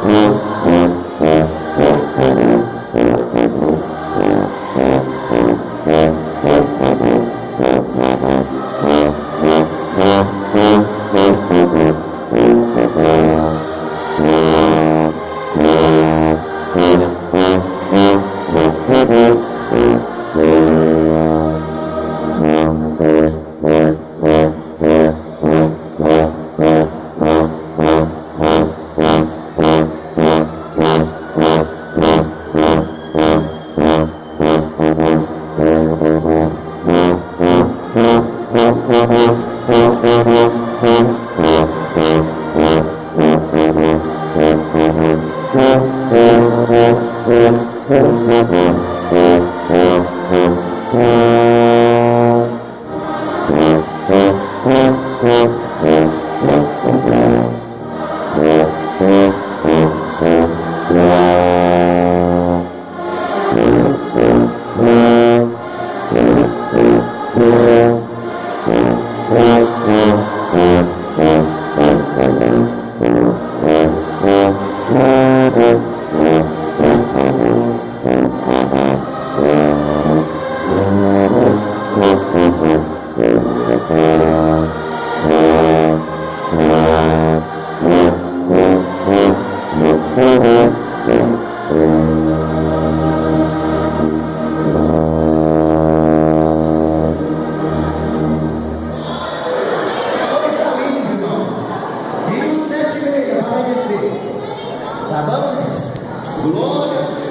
Mm-hmm. Yeah. Mm-hmm. Glória a Deus.